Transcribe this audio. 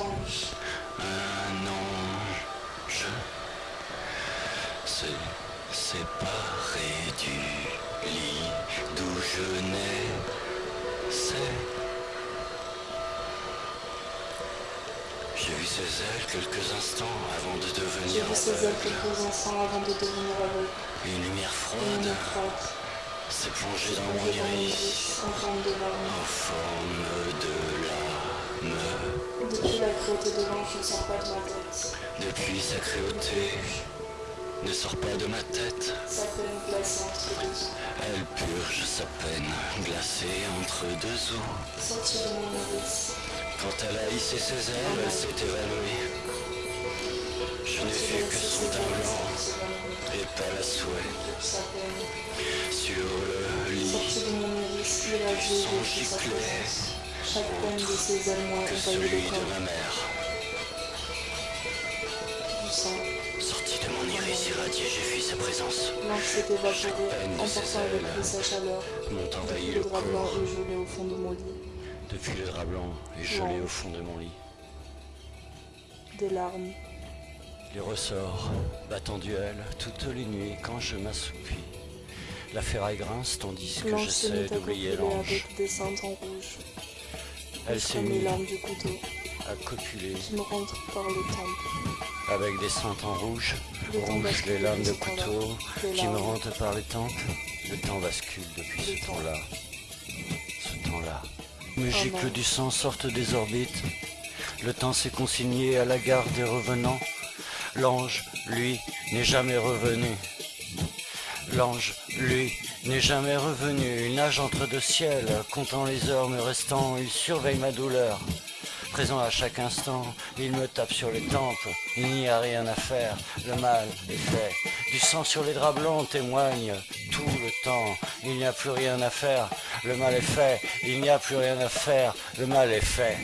ange. Un ange s'est séparé du lit d'où je naissais. J'ai vu ses ailes quelques instants avant de devenir vu ses ailes aveugle. quelques instants avant de devenir aveugle. Une lumière froide s'est plongée dans mon iris en forme de larmes. en forme de lame. Depuis la cruauté de l'ange ne sort pas de ma tête. Depuis sa cruauté ne sort pas de ma tête. Sa peine glacée entre deux os. Elle purge sa peine glacée entre deux eaux. Sortie de mon iris. Quand elle a hissé ses ailes, elle s'est évanouie. Je n'ai vu que son teint blanc et pâle à souhait sur le lit. De mon Son de le corps. Du sang. Sorti de mon iris irradié, j'ai fui sa présence. L'ange s'est évaporé, emportant avec lui sa chaleur. M'ont envahi Le le drap blanc est gelé au fond de mon lit. depuis le drap blanc et gelé au fond de mon lit. Des larmes. Les ressorts battent en duel toutes les nuits quand je m'assoupis. La ferraille grince tandis que j'essaie d'oublier l'ange. Elle s'est mise larmes du couteau à copuler qui me rentrent par le temple. avec des cendres en rouge, Le temps rouge bascule les lames de couteau qui me rentrent par les tempes. Le temps bascule depuis Le ce temps. temps-là. Ce temps-là. Mes gicles du sang sortent des orbites. Le temps s'est consigné à la gare des revenants. L'ange, lui, n'est jamais revenu. L'ange, lui, n'est jamais revenu. Il nage entre deux ciels, comptant les heures me restant. Il surveille ma douleur. Présent à chaque instant, il me tape sur les tempes. Il n'y a rien à faire, le mal est fait. Du sang sur les draps blancs témoigne tout le temps. Il n'y a plus rien à faire, le mal est fait. Il n'y a plus rien à faire, le mal est fait.